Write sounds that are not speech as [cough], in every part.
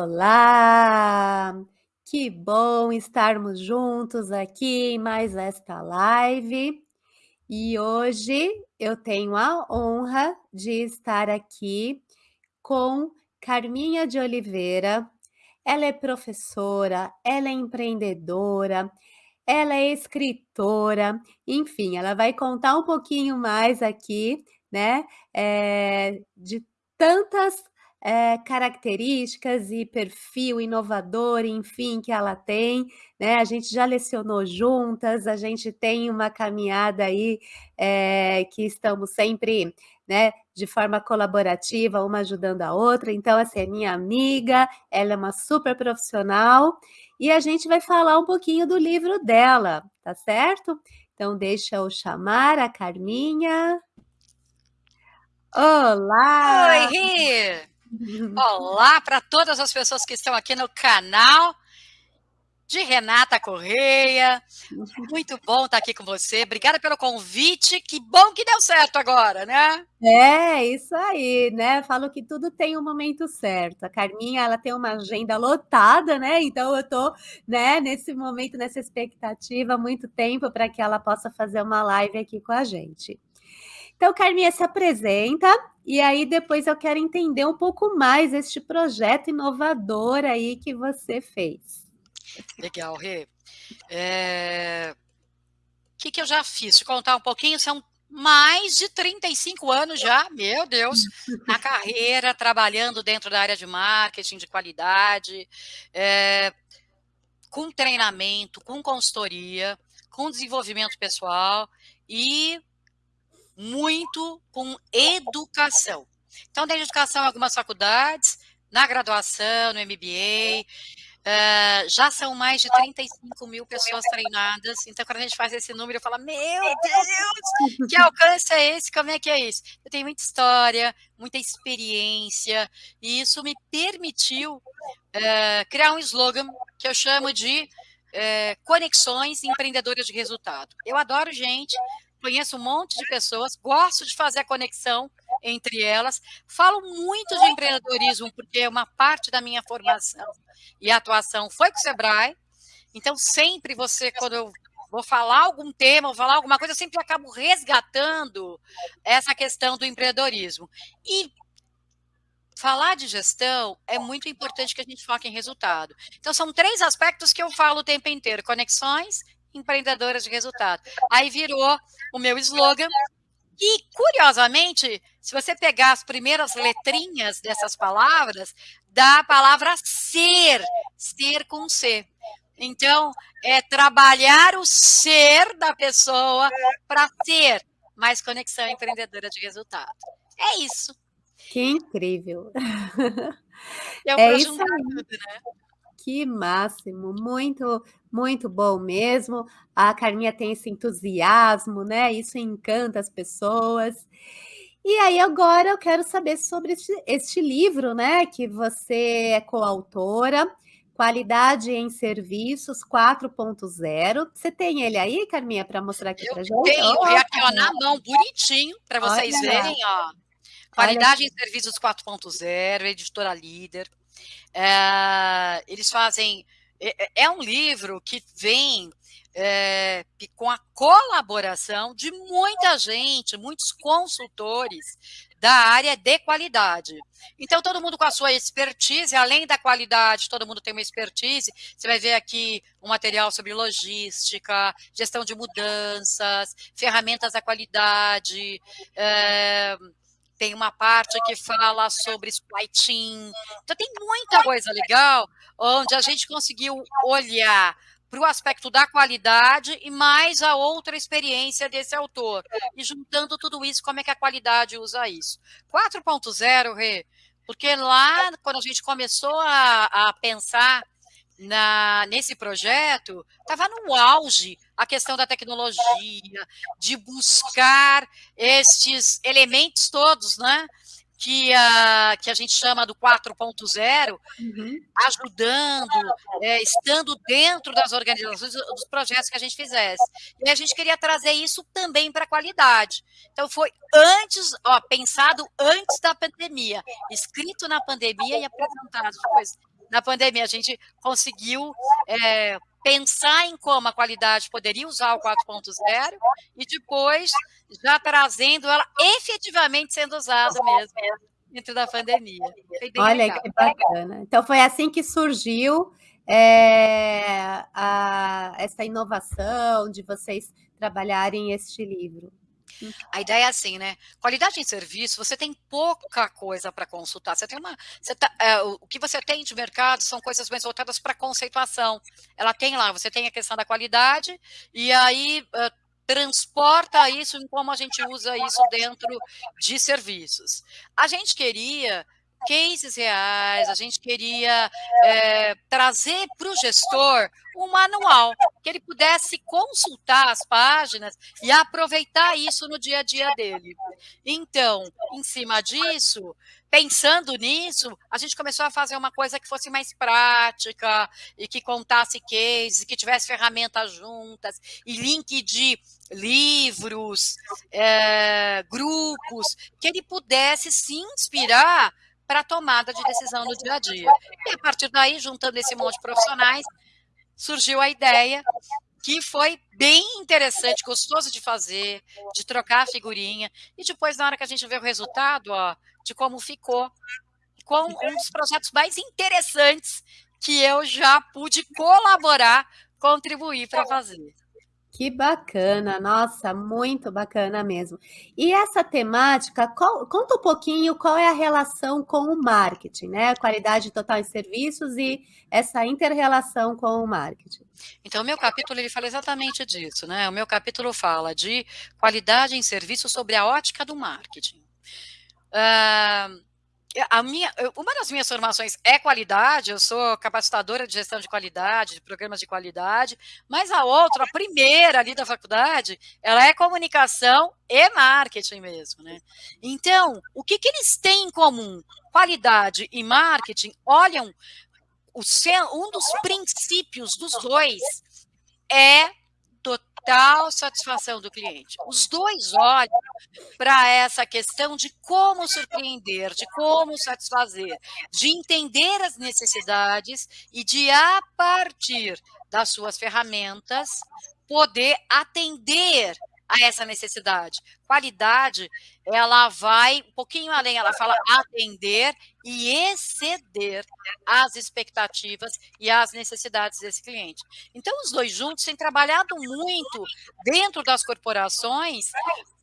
Olá! Que bom estarmos juntos aqui em mais esta live. E hoje eu tenho a honra de estar aqui com Carminha de Oliveira. Ela é professora, ela é empreendedora, ela é escritora, enfim, ela vai contar um pouquinho mais aqui, né, eh, de tantas eh, características e perfil inovador, enfim, que ela tem, né, a gente já lecionou juntas, a gente tem uma caminhada aí, eh, que estamos sempre, né, de forma colaborativa, uma ajudando a outra, então essa é minha amiga, ela é uma super profissional, e a gente vai falar um pouquinho do livro dela, tá certo? Então deixa eu chamar a Carminha. Olá! Oi, Rê! [laughs] Olá para todas as pessoas que estão aqui no canal de Renata Correia. Muito bom estar aqui com você. Obrigada pelo convite. Que bom que deu certo agora, né? É, isso aí, né? Falo que tudo tem um momento certo. A Carminha, ela tem uma agenda lotada, né? Então eu tô, né, nesse momento, nessa expectativa muito tempo para que ela possa fazer uma live aqui com a gente. Então, Carminha, se apresenta e aí depois eu quero entender um pouco mais este projeto inovador aí que você fez. Legal, Rê. É... O que, que eu já fiz? Te contar um pouquinho, são mais de 35 anos já, meu Deus, na carreira, trabalhando dentro da área de marketing, de qualidade, é... com treinamento, com consultoria, com desenvolvimento pessoal e muito com educação. Então, tem educação algumas faculdades, na graduação, no MBA, uh, eh, já são mais de 35 mil pessoas treinadas. Então, quando a gente faz esse número, eu falo, meu Deus, que alcance é esse? Como é que é isso? Eu tenho muita história, muita experiência, e isso me permitiu uh, criar um slogan que eu chamo de uh, conexões empreendedoras de resultado. Eu adoro gente, conheço um monte de pessoas, gosto de fazer a conexão entre elas, falo muito de empreendedorismo, porque uma parte da minha formação e atuação foi com o Sebrae, então sempre você, quando eu vou falar algum tema, vou falar alguma coisa, eu sempre acabo resgatando essa questão do empreendedorismo. E falar de gestão é muito importante que a gente foque em resultado. Então, são três aspectos que eu falo o tempo inteiro: conexões, empreendedoras de resultado. Aí virou o meu slogan. E, curiosamente, se você pegar as primeiras letrinhas dessas palavras, dá a palavra ser, ser com C. Então, é trabalhar o ser da pessoa para ter mais conexão empreendedora de resultado. É isso. Que incrível. É, é isso aí. Tudo, né? Que máximo, muito, muito bom mesmo. A Carminha tem esse entusiasmo, né? Isso encanta as pessoas. E aí agora eu quero saber sobre este, este livro, né? Que você é coautora, Qualidade em Serviços 4.0. Você tem ele aí, Carminha, para mostrar aqui para gente? Tenho, oh, aqui ó, na mão, bonitinho, para vocês Olha verem, ó. Qualidade Olha. em Serviços 4.0, editora líder. É, eles fazem. É, é, um livro que vem é, com a colaboração de muita gente, muitos consultores da área de qualidade. Então, todo mundo com a sua expertise, além da qualidade, todo mundo tem uma expertise. Você vai ver aqui um material sobre logística, gestão de mudanças, ferramentas da qualidade. É, tem uma parte que fala sobre supply chain. Então, tem muita coisa legal onde a gente conseguiu olhar para o aspecto da qualidade e mais a outra experiência desse autor. E juntando tudo isso, como é que a qualidade usa isso? 4.0, Rê, porque lá, quando a gente começou a, a pensar na, nesse projeto, estava no auge a questão da tecnologia, de buscar estes elementos todos, né? Que a, que a gente chama do 4.0, uhum. ajudando, é, estando dentro das organizações, dos projetos que a gente fizesse. E a gente queria trazer isso também para a qualidade. Então, foi antes, ó, pensado antes da pandemia, escrito na pandemia e apresentado depois na pandemia. A gente conseguiu é, pensar em como a qualidade poderia usar o 4.0 e depois já trazendo ela efetivamente sendo usada mesmo dentro da pandemia. Olha legal. que bacana. Então foi assim que surgiu é, a, essa inovação de vocês trabalharem este livro. A ideia é assim, né? Qualidade em serviço, você tem pouca coisa para consultar. Você tem uma, você tá, é, o que você tem de mercado são coisas mais voltadas para conceituação. Ela tem lá, você tem a questão da qualidade e aí uh, transporta isso em como a gente usa isso dentro de serviços. A gente queria cases reais, a gente queria é, trazer para o gestor um manual, que ele pudesse consultar as páginas e aproveitar isso no dia a dia dele. Então, em cima disso, pensando nisso, a gente começou a fazer uma coisa que fosse mais prática e que contasse cases, que tivesse ferramentas juntas e link de livros, é, grupos, que ele pudesse se inspirar para a tomada de decisão no dia a dia. E a partir daí, juntando esse monte de profissionais, surgiu a ideia que foi bem interessante, gostoso de fazer, de trocar a figurinha, e depois, na hora que a gente vê o resultado, ó, de como ficou, com um dos projetos mais interessantes que eu já pude colaborar, contribuir para fazer. Que bacana, nossa, muito bacana mesmo. E essa temática, qual, conta um pouquinho qual é a relação com o marketing, né? Qualidade total em serviços e essa inter-relação com o marketing. Então, o meu capítulo ele fala exatamente disso, né? O meu capítulo fala de qualidade em serviços sobre a ótica do marketing. Uh, a minha, uma das minhas formações é qualidade, eu sou capacitadora de gestão de qualidade, de programas de qualidade, mas a outra, a primeira ali da faculdade, ela é comunicação e marketing mesmo, né? Então, o que, que eles têm em comum? Qualidade e marketing olham, o, um dos princípios dos dois é total satisfação do cliente. Os dois olham para essa questão de como surpreender, de como satisfazer, de entender as necessidades e de, a partir das suas ferramentas, poder atender a essa necessidade. Qualidade, ela vai um pouquinho além, ela fala atender e exceder as expectativas e as necessidades desse cliente. Então, os dois juntos têm trabalhado muito dentro das corporações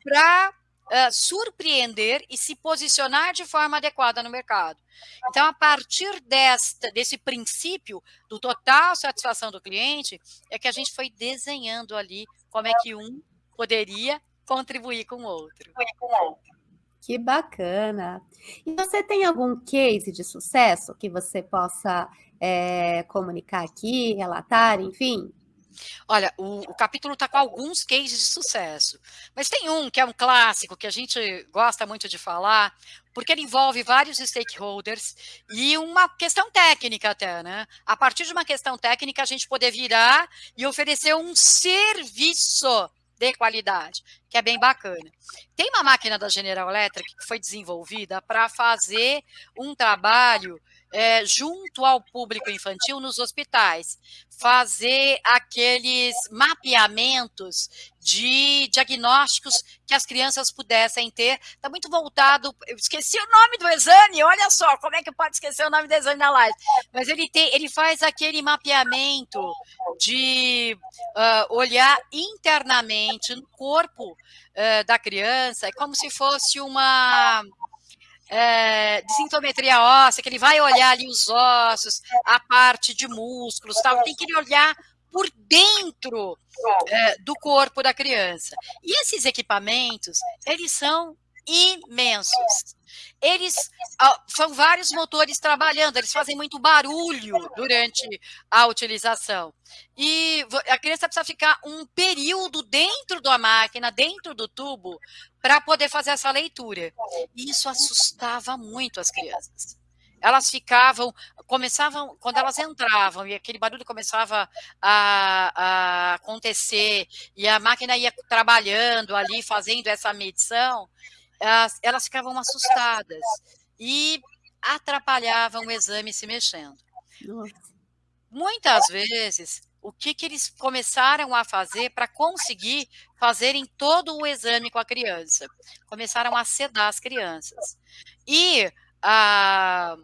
para uh, surpreender e se posicionar de forma adequada no mercado. Então, a partir desta, desse princípio do total satisfação do cliente, é que a gente foi desenhando ali como é que um poderia contribuir com o outro. Que bacana. E você tem algum case de sucesso que você possa é, comunicar aqui, relatar, enfim? Olha, o, o capítulo está com alguns cases de sucesso, mas tem um que é um clássico que a gente gosta muito de falar, porque ele envolve vários stakeholders e uma questão técnica até, né? A partir de uma questão técnica, a gente poder virar e oferecer um serviço de qualidade, que é bem bacana. Tem uma máquina da General Electric que foi desenvolvida para fazer um trabalho é, junto ao público infantil nos hospitais, fazer aqueles mapeamentos de diagnósticos que as crianças pudessem ter. Está muito voltado. Eu esqueci o nome do exame, olha só, como é que pode esquecer o nome do exame na live? Mas ele, tem, ele faz aquele mapeamento de uh, olhar internamente no corpo uh, da criança, é como se fosse uma é, de sintometria óssea, que ele vai olhar ali os ossos, a parte de músculos, tal, tem que olhar por dentro é, do corpo da criança. E esses equipamentos, eles são imensos. Eles são vários motores trabalhando, eles fazem muito barulho durante a utilização. E a criança precisa ficar um período dentro da máquina, dentro do tubo, para poder fazer essa leitura. E isso assustava muito as crianças elas ficavam, começavam, quando elas entravam e aquele barulho começava a, a, acontecer e a máquina ia trabalhando ali, fazendo essa medição, elas, elas ficavam assustadas e atrapalhavam o exame se mexendo. Nossa. Muitas vezes, o que que eles começaram a fazer para conseguir fazerem todo o exame com a criança? Começaram a sedar as crianças. E, ah,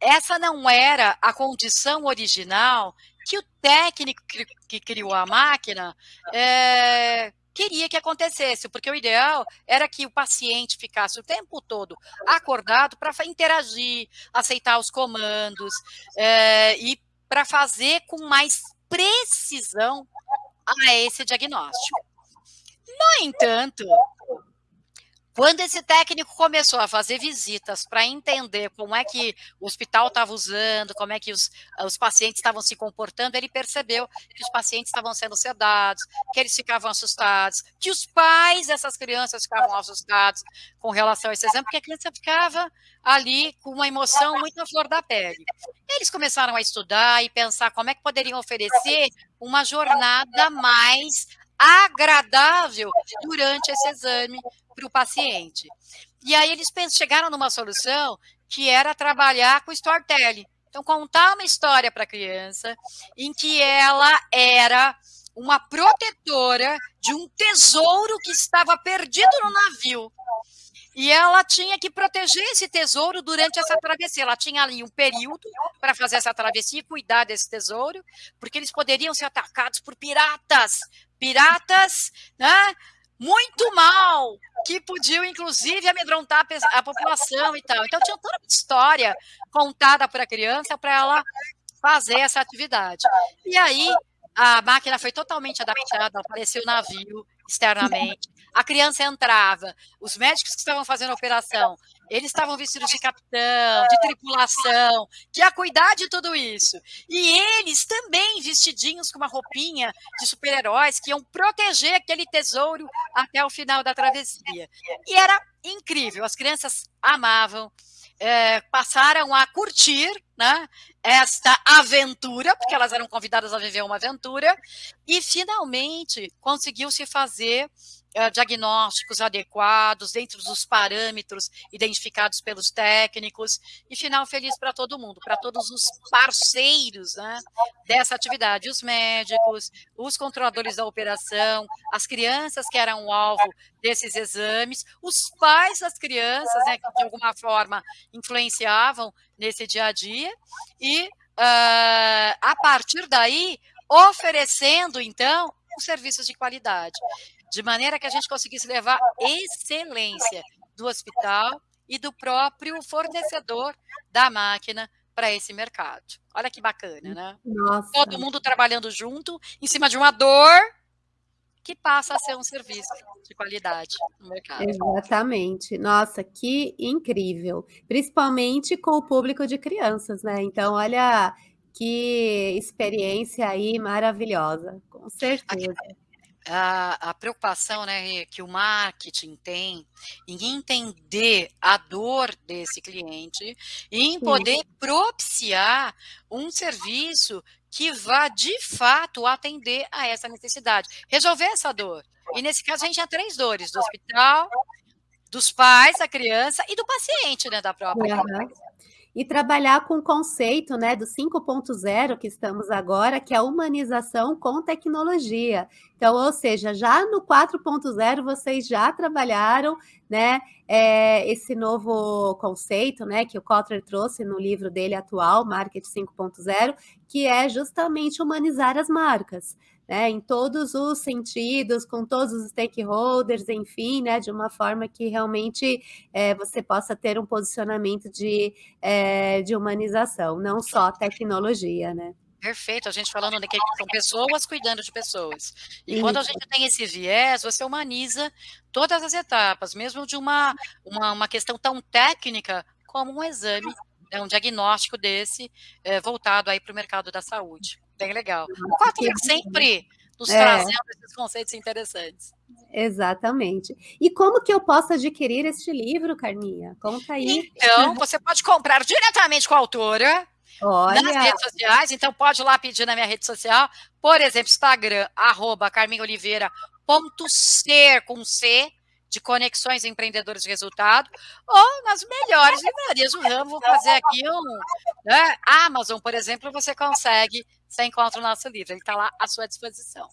essa não era a condição original que o técnico que criou a máquina, eh, queria que acontecesse, porque o ideal era que o paciente ficasse o tempo todo acordado para interagir, aceitar os comandos, eh, e para fazer com mais precisão a esse diagnóstico. No entanto, quando esse técnico começou a fazer visitas para entender como é que o hospital estava usando, como é que os os pacientes estavam se comportando, ele percebeu que os pacientes estavam sendo sedados, que eles ficavam assustados, que os pais dessas crianças ficavam assustados com relação a esse exame, porque a criança ficava ali com uma emoção muito à flor da pele. Eles começaram a estudar e pensar como é que poderiam oferecer uma jornada mais agradável durante esse exame para o paciente. E aí eles chegaram numa solução que era trabalhar com storytelling. Então, contar uma história para a criança em que ela era uma protetora de um tesouro que estava perdido no navio. E ela tinha que proteger esse tesouro durante essa travessia. Ela tinha ali um período para fazer essa travessia e cuidar desse tesouro, porque eles poderiam ser atacados por piratas. Piratas, né? muito mal, que podiam, inclusive, amedrontar a população e tal. Então, tinha toda uma história contada para a criança para ela fazer essa atividade. E aí, a máquina foi totalmente adaptada, apareceu o navio externamente, a criança entrava, os médicos que estavam fazendo a operação, eles estavam vestidos de capitão, de tripulação, que ia cuidar de tudo isso. E eles também vestidinhos com uma roupinha de super-heróis que iam proteger aquele tesouro até o final da travessia. E era incrível, as crianças amavam, é, passaram a curtir né, esta aventura, porque elas eram convidadas a viver uma aventura, e finalmente conseguiu-se fazer uh, diagnósticos adequados, dentro dos parâmetros identificados pelos técnicos, e final feliz para todo mundo, para todos os parceiros né, dessa atividade, os médicos, os controladores da operação, as crianças que eram o alvo desses exames, os pais das crianças, né, que de alguma forma influenciavam nesse dia a dia, e uh, a partir daí, oferecendo, então, os serviços de qualidade de maneira que a gente conseguisse levar excelência do hospital e do próprio fornecedor da máquina para esse mercado. Olha que bacana, né? Nossa. Todo mundo trabalhando junto, em cima de uma dor que passa a ser um serviço de qualidade no mercado. Exatamente. Nossa, que incrível. Principalmente com o público de crianças, né? Então, olha que experiência aí maravilhosa, com certeza a, a preocupação né, que o marketing tem em entender a dor desse cliente e em poder propiciar um serviço que vá de fato atender a essa necessidade, resolver essa dor. E nesse caso a gente tinha três dores, do hospital, dos pais, da criança e do paciente, né, da própria uhum e trabalhar com o conceito né, do 5.0 que estamos agora, que é a humanização com tecnologia. Então, ou seja, já no 4.0 vocês já trabalharam né, é, esse novo conceito né, que o Kotler trouxe no livro dele atual, Marketing 5.0, que é justamente humanizar as marcas né, em todos os sentidos, com todos os stakeholders, enfim, né, de uma forma que realmente é, você possa ter um posicionamento de, é, de humanização, não só tecnologia, né? Perfeito, a gente falando de que são pessoas cuidando de pessoas. E Isso. quando a gente tem esse viés, você humaniza todas as etapas, mesmo de uma, uma, uma questão tão técnica como um exame, né, um diagnóstico desse, é, voltado aí para o mercado da saúde. Bem legal. O Kotler sempre nos é. trazendo esses conceitos interessantes. Exatamente. E como que eu posso adquirir este livro, Carminha? Conta aí. Então, você pode comprar diretamente com a autora, Olha. nas redes sociais, então pode ir lá pedir na minha rede social, por exemplo, Instagram, arroba carminoliveira.ser com C, de conexões empreendedores de resultado, ou nas melhores livrarias do ramo, vou fazer aqui um, né, Amazon, por exemplo, você consegue, você encontra o nosso livro, ele está lá à sua disposição.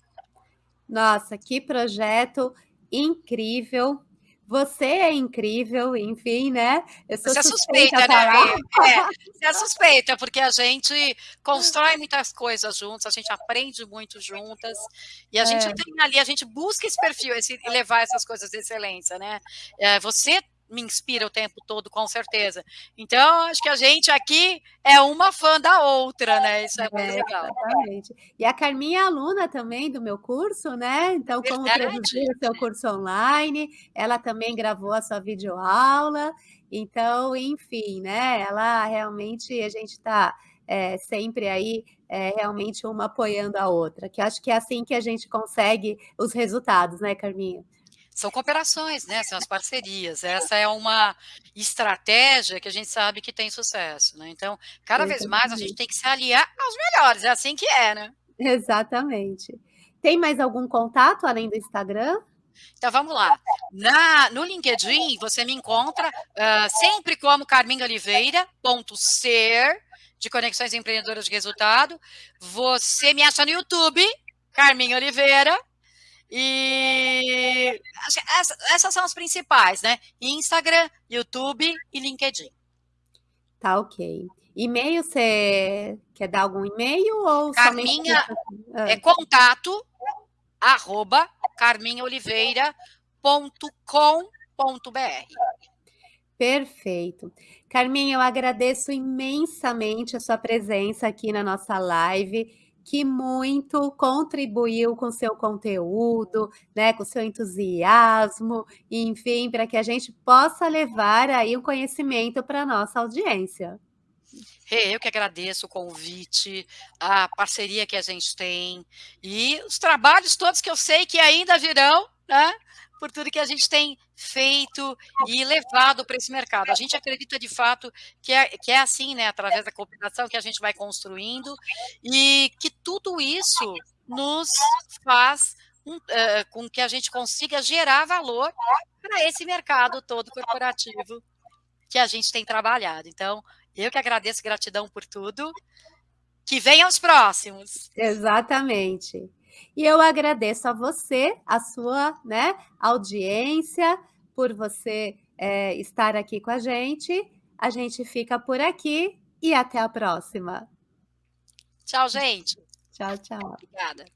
Nossa, que projeto incrível, você é incrível, enfim, né, eu sou você suspeita, é suspeita né, é, você é suspeita, porque a gente constrói muitas coisas juntos, a gente aprende muito juntas, e a gente É. tem ali, a gente busca esse perfil, esse levar essas coisas de excelência, né, eh, você me inspira o tempo todo, com certeza. Então, acho que a gente aqui é uma fã da outra, né, isso é muito É, legal. exatamente. E a Carminha é aluna também do meu curso, né, então como produzir o seu curso online, ela também gravou a sua videoaula, então, enfim, né, ela realmente a gente tá, eh, sempre aí, eh, realmente uma apoiando a outra, que acho que é assim que a gente consegue os resultados, né, Carminha? São cooperações, né, são as parcerias, essa é uma estratégia que a gente sabe que tem sucesso, né, então, cada vez mais a gente tem que se aliar aos melhores, é assim que é, né. Exatamente. Tem mais algum contato além do Instagram? Então vamos lá, na no LinkedIn você me encontra, hã, sempre como Carminha Oliveira, ponto ser, de conexões empreendedoras de resultado, você me acha no YouTube, Carminha Oliveira, e essa essas são as principais, né, Instagram, YouTube e LinkedIn. Tá ok. E-mail, você quer dar algum e-mail ou somente Carminha é hã. contato, arroba, carminhaoliveira.com.br. Perfeito. Carminha, eu agradeço imensamente a sua presença aqui na nossa live, que muito contribuiu com seu conteúdo, né, com seu entusiasmo, enfim, pra que a gente possa levar aí o conhecimento pra nossa audiência. Eu que agradeço o convite, a parceria que a gente tem, e os trabalhos todos que eu sei que ainda virão, né, por tudo que a gente tem feito e levado pra esse mercado. A gente acredita de fato que é que é assim, né, através da cooperação que a gente vai construindo, e que tudo isso nos faz, um hã, com que a gente consiga gerar valor pra esse mercado todo corporativo que a gente tem trabalhado. Então, eu que agradeço, gratidão por tudo, que venham os próximos. Exatamente. E eu agradeço a você, a sua, né, audiência, por você, eh, estar aqui com a gente, a gente fica por aqui e até a próxima. Tchau gente. Tchau, tchau. Obrigada.